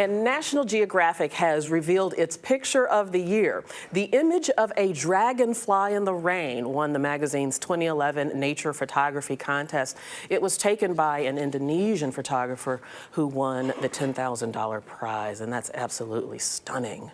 And National Geographic has revealed its picture of the year. The image of a dragonfly in the rain won the magazine's 2011 Nature Photography Contest. It was taken by an Indonesian photographer who won the $10,000 prize, and that's absolutely stunning.